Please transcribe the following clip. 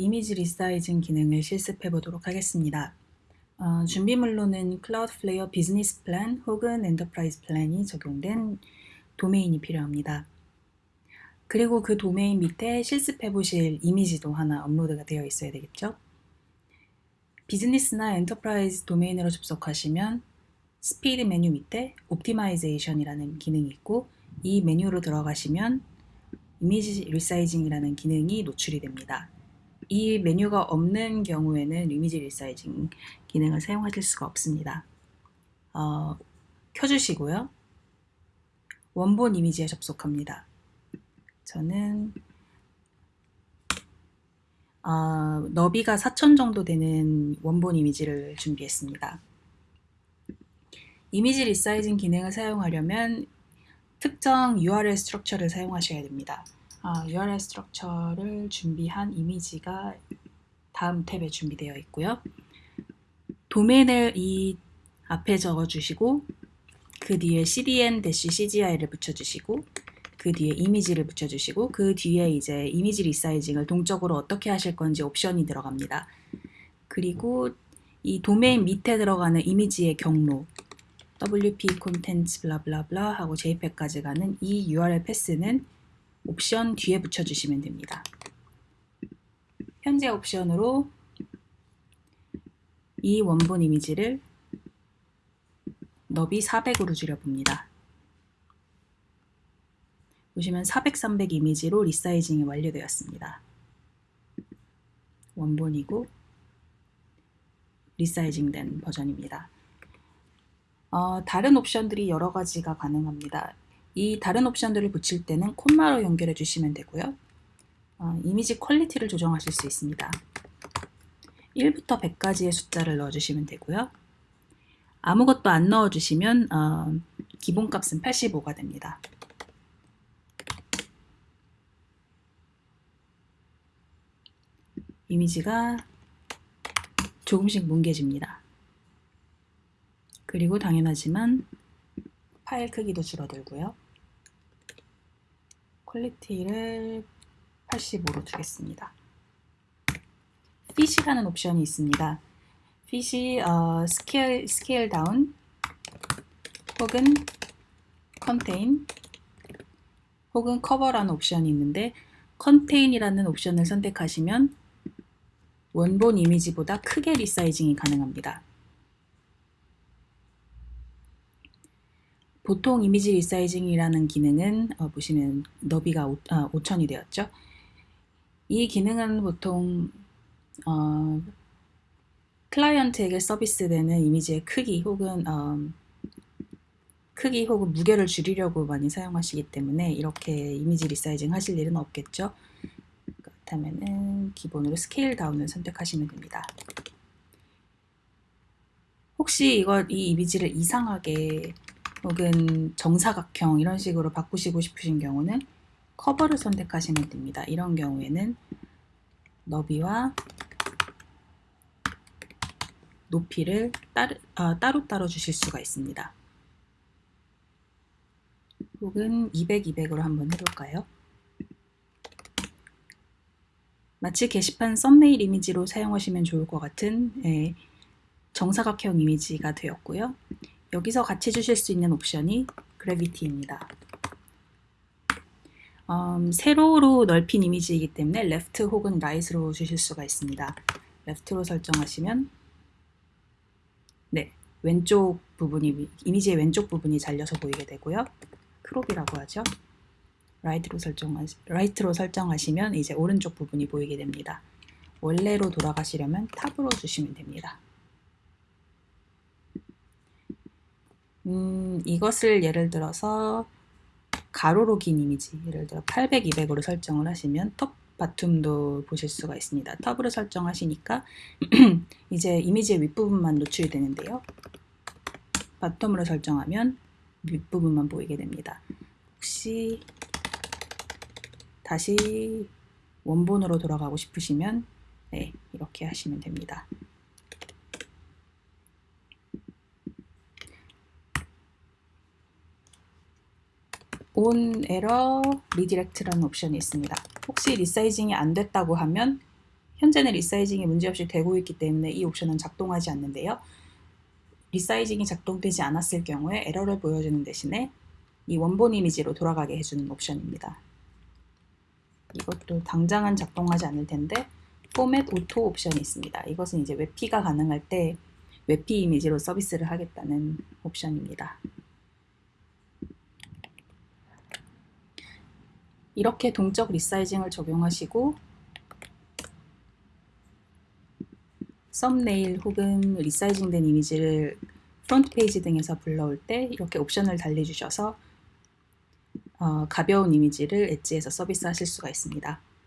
이미지 resizing 기능을 실습해 보도록 하겠습니다. 어, 준비물로는 Cloudflare 비즈니스 플랜 혹은 enterprise 플랜이 적용된 도메인이 필요합니다. 그리고 그 도메인 밑에 실습해 보실 이미지도 하나 업로드가 되어 있어야 되겠죠? 비즈니스나 enterprise 도메인으로 접속하시면 스피드 메뉴 밑에 optimization이라는 기능이 있고 이 메뉴로 들어가시면 이미지 resizing이라는 기능이 노출이 됩니다. 이 메뉴가 없는 경우에는 이미지 resizing 기능을 사용하실 수가 없습니다. 어, 켜주시고요. 원본 이미지에 접속합니다. 저는 어, 너비가 4천 정도 되는 원본 이미지를 준비했습니다. 이미지 resizing 기능을 사용하려면 특정 URL structure를 사용하셔야 됩니다. 아, URL structure를 준비한 이미지가 다음 탭에 준비되어 있고요. 도메인을 이 앞에 적어주시고 그 뒤에 cdn-cgi를 붙여주시고 그 뒤에 이미지를 붙여주시고 그 뒤에 이제 이미지 resizing을 동적으로 어떻게 하실 건지 옵션이 들어갑니다. 그리고 이 도메인 밑에 들어가는 이미지의 경로 wp contents 블라블라블라 하고 jpeg까지 가는 이 URL 패스는 옵션 뒤에 붙여주시면 됩니다. 현재 옵션으로 이 원본 이미지를 너비 400으로 줄여봅니다. 보시면 400, 300 이미지로 리사이징이 완료되었습니다. 원본이고 resizing된 버전입니다. 어, 다른 옵션들이 여러 가지가 가능합니다. 이 다른 옵션들을 붙일 때는 콤마로 연결해 주시면 되고요. 어, 이미지 quality를 조정하실 수 있습니다. 1부터 100까지의 숫자를 넣어주시면 되고요. 아무것도 안 넣어주시면 어, 기본값은 85가 됩니다. 이미지가 조금씩 뭉개집니다. 그리고 당연하지만 파일 크기도 줄어들고요. quality를 85로 두겠습니다. fit이라는 옵션이 있습니다. 핏이 어, scale, scale down 혹은 contain 혹은 cover라는 옵션이 있는데 contain이라는 옵션을 선택하시면 원본 이미지보다 크게 resizing이 가능합니다. 보통 이미지 resizing이라는 기능은 어, 보시면 너비가 5, 아, 5천이 되었죠. 이 기능은 보통 어, 클라이언트에게 서비스되는 이미지의 크기 혹은 어, 크기 혹은 무게를 줄이려고 많이 사용하시기 때문에 이렇게 이미지 resizing 하실 일은 없겠죠. 그렇다면 기본으로 scale down을 선택하시면 됩니다. 혹시 이걸 이 이미지를 이상하게 혹은 정사각형 이런 식으로 바꾸시고 싶으신 경우는 cover를 선택하시면 됩니다. 이런 경우에는 너비와 높이를 따로, 아, 따로따로 주실 수가 있습니다. 혹은 200, 200으로 한번 해볼까요? 마치 게시판 썸네일 이미지로 사용하시면 좋을 것 같은 예, 정사각형 이미지가 되었고요. 여기서 같이 주실 수 있는 옵션이 gravity입니다. 음, 세로로 넓힌 이미지이기 때문에 left 혹은 right로 주실 수가 있습니다. left로 설정하시면 네, 왼쪽 부분이 이미지의 왼쪽 부분이 잘려서 보이게 되고요. crop이라고 하죠. right로 설정하 right로 설정하시면 이제 오른쪽 부분이 보이게 됩니다. 원래로 돌아가시려면 top으로 주시면 됩니다. 음, 이것을 예를 들어서 가로로 긴 이미지 예를 들어 800, 200으로 설정을 하시면 top 바툼도 보실 수가 있습니다. 톱으로 설정하시니까 이제 이미지의 윗부분만 노출이 되는데요. 바텀으로 설정하면 윗부분만 보이게 됩니다. 혹시 다시 원본으로 돌아가고 싶으시면 네, 이렇게 하시면 됩니다. on error redirect라는 옵션이 있습니다. 혹시 resizing이 안 됐다고 하면 현재는 resizing이 문제없이 되고 있기 때문에 이 옵션은 작동하지 않는데요. resizing이 작동되지 않았을 경우에 에러를 보여주는 대신에 이 원본 이미지로 돌아가게 해주는 옵션입니다. 이것도 당장은 작동하지 않을 텐데 format auto 옵션이 있습니다. 이것은 이제 WebP가 가능할 때 WebP 이미지로 서비스를 하겠다는 옵션입니다. 이렇게 동적 resizing을 적용하시고 썸네일 혹은 resizing된 이미지를 front 페이지 등에서 불러올 때 이렇게 옵션을 달리 주셔서 어, 가벼운 이미지를 edge에서 서비스하실 수가 있습니다.